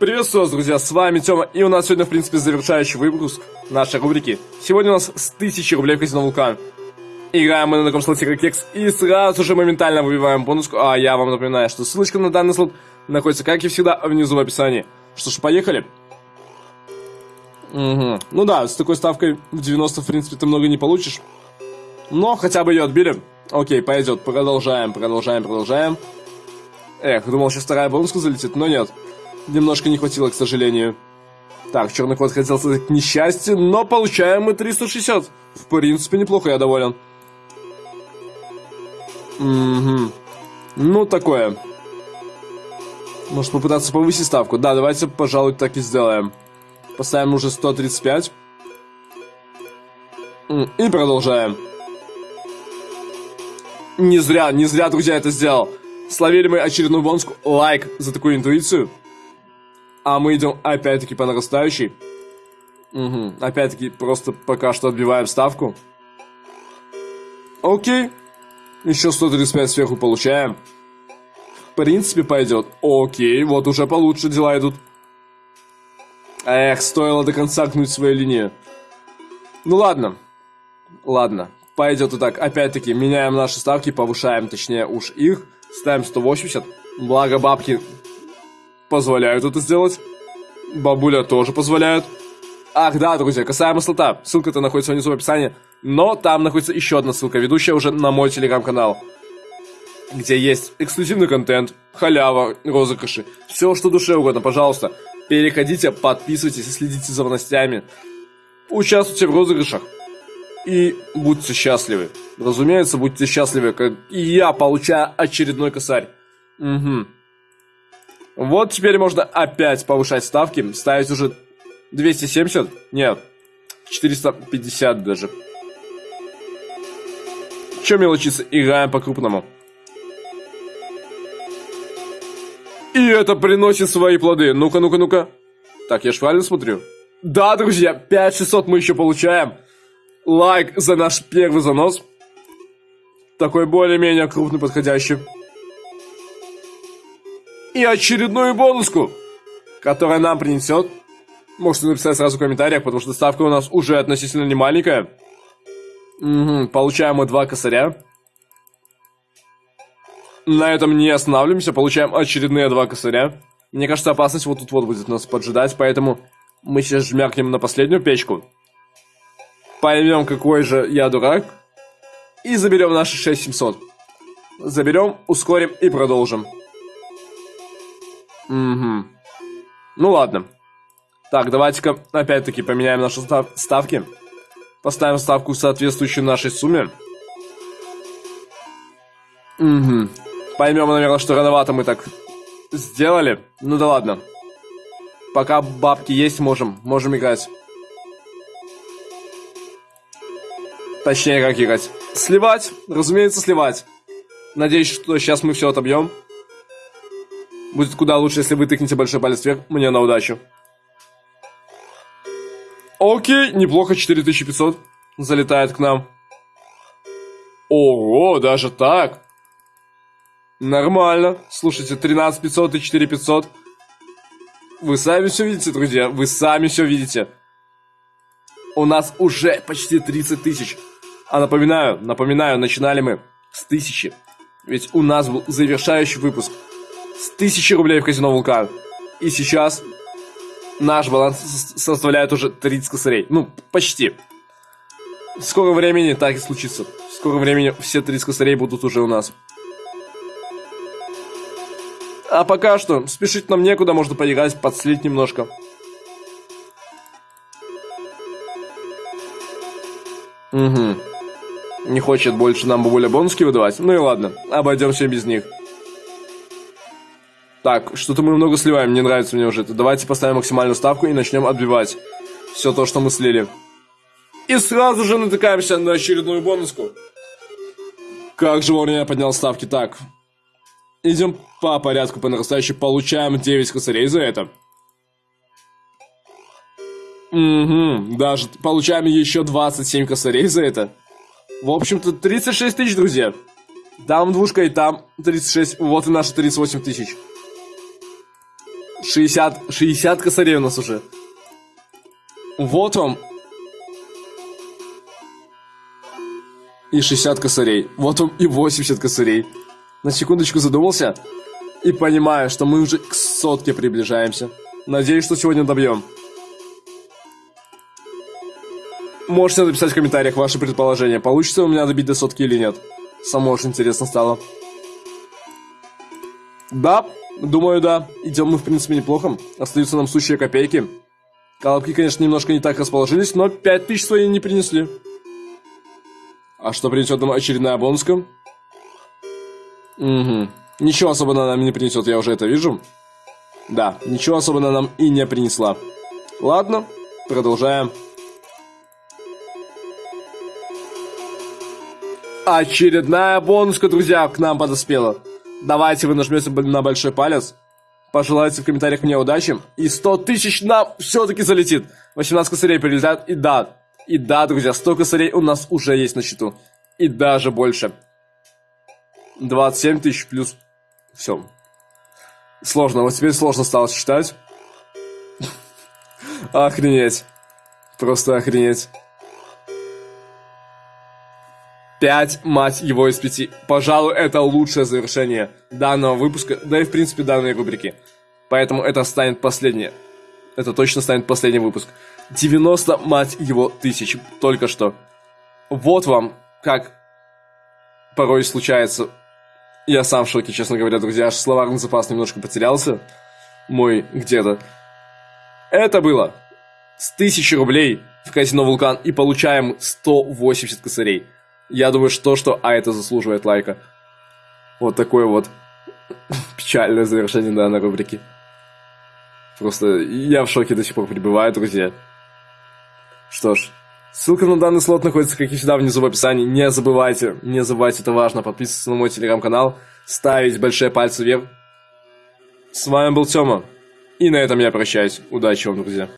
Приветствую вас, друзья, с вами Тёма, и у нас сегодня, в принципе, завершающий выпуск нашей рубрики. Сегодня у нас с 1000 рублей в казино Вулкан. Играем мы на таком слоте как Кекс, и сразу же моментально выбиваем бонуску. А я вам напоминаю, что ссылочка на данный слот находится, как и всегда, внизу в описании. Что ж, поехали. Угу. Ну да, с такой ставкой в 90, в принципе, ты много не получишь. Но хотя бы ее отбили. Окей, пойдет. Продолжаем, продолжаем, продолжаем. Эх, думал, сейчас вторая бонуска залетит, но нет. Немножко не хватило, к сожалению. Так, черный кот хотел к несчастью, но получаем мы 360. В принципе, неплохо, я доволен. Угу. Ну, такое. Может попытаться повысить ставку? Да, давайте, пожалуй, так и сделаем. Поставим уже 135. И продолжаем. Не зря, не зря, друзья, это сделал. Словили мы очередную бонуску. Лайк за такую интуицию. А мы идем опять-таки по нарастающей. Угу. Опять-таки просто пока что отбиваем ставку. Окей. Еще 135 сверху получаем. В принципе пойдет. Окей, вот уже получше дела идут. Эх, стоило до конца гнуть свою линию. Ну ладно. Ладно. Пойдет и так. Опять-таки, меняем наши ставки, повышаем, точнее, уж их. Ставим 180. Благо бабки позволяют это сделать. Бабуля тоже позволяет. Ах, да, друзья, касаемо слота. Ссылка-то находится внизу в описании. Но там находится еще одна ссылка, ведущая уже на мой телеграм-канал. Где есть эксклюзивный контент, халява, розыгрыши. Все, что душе угодно, пожалуйста. Переходите, подписывайтесь и следите за новостями. Участвуйте в розыгрышах. И будьте счастливы. Разумеется, будьте счастливы, как и я получаю очередной косарь. Угу. Вот теперь можно опять повышать ставки, ставить уже 270? Нет, 450 даже. Че мелочиться, играем по-крупному. И это приносит свои плоды. Ну-ка, ну-ка, ну-ка. Так, я ж правильно смотрю? Да, друзья, 5600 мы еще получаем. Лайк за наш первый занос. Такой более-менее крупный, подходящий. И очередную бонуску, которая нам принесет. Можете написать сразу в комментариях, потому что ставка у нас уже относительно не маленькая. Угу, получаем мы два косаря. На этом не останавливаемся, получаем очередные два косаря. Мне кажется, опасность вот тут вот будет нас поджидать, поэтому мы сейчас жмякнем на последнюю печку. Поймем, какой же я дурак. И заберем наши 6700. Заберем, ускорим и продолжим. Угу. Ну ладно. Так, давайте-ка опять-таки поменяем наши став ставки. Поставим ставку, соответствующую нашей сумме. Угу. Поймем, наверное, что рановато мы так сделали. Ну да ладно. Пока бабки есть, можем. Можем играть. Точнее, как играть. Сливать, разумеется, сливать. Надеюсь, что сейчас мы все отобьем. Будет куда лучше, если вы тыкнете большой палец вверх. Мне на удачу. Окей, неплохо, 4500 залетает к нам. Ого, даже так. Нормально. Слушайте, 13500 и 4500. Вы сами все видите, друзья. Вы сами все видите. У нас уже почти 30 тысяч. А напоминаю, напоминаю, начинали мы с тысячи. Ведь у нас был завершающий выпуск с тысячи рублей в казино Вулкан. И сейчас наш баланс составляет уже 30 косарей. Ну, почти. В скором времени так и случится. В скором времени все 30 косарей будут уже у нас. А пока что, спешить нам некуда, можно поиграть, подслить немножко. Угу. Не хочет больше нам бабуля бонуски выдавать? Ну и ладно, обойдемся без них. Так, что-то мы много сливаем, не нравится мне уже это. Давайте поставим максимальную ставку и начнем отбивать все то, что мы слили. И сразу же натыкаемся на очередную бонуску. Как же вовремя я поднял ставки. Так, идем по порядку, по нарастающей. Получаем 9 косарей за это. Угу, даже получаем еще 27 косарей за это. В общем-то, 36 тысяч, друзья. Там двушка и там 36. Вот и наши 38 тысяч. 60, 60 косарей у нас уже. Вот вам. И 60 косарей. Вот вам и 80 косарей. На секундочку задумался. И понимаю, что мы уже к сотке приближаемся. Надеюсь, что сегодня добьем. Можете написать в комментариях ваши предположения, получится у меня добить до сотки или нет. Само очень интересно стало. Да, думаю, да. Идем мы, в принципе, неплохо. Остаются нам сущие копейки. Колобки, конечно, немножко не так расположились, но 5000 свои не принесли. А что принесет нам очередная бонуска? Угу. Ничего особо она нам не принесет, я уже это вижу. Да, ничего особо она нам и не принесла. Ладно, продолжаем. Очередная бонуска, друзья, к нам подоспела. Давайте вы нажмете на большой палец. Пожелайте в комментариях мне удачи. И 100 тысяч нам все-таки залетит. 18 косарей прилетят. И да, и да, друзья, 100 косарей у нас уже есть на счету. И даже больше. 27 тысяч плюс... Все. Сложно, вот теперь сложно стало считать. Охренеть. Просто охренеть. 5, мать его, из 5. Пожалуй, это лучшее завершение данного выпуска, да и, в принципе, данной рубрики. Поэтому это станет последнее. Это точно станет последний выпуск. 90, мать его, тысяч. Только что. Вот вам, как порой случается. Я сам в шоке, честно говоря, друзья. Аж словарный запас немножко потерялся. Мой где-то. Это было с 1000 рублей в казино Вулкан и получаем 180 косарей. Я думаю, что что, а это заслуживает лайка. Вот такое вот печальное завершение данной рубрики. Просто я в шоке до сих пор пребываю, друзья. Что ж, ссылка на данный слот находится, как и всегда, внизу в описании. Не забывайте, не забывайте, это важно, подписываться на мой телеграм-канал, ставить большие пальцы вверх. С вами был Тёма. И на этом я прощаюсь. Удачи вам, друзья.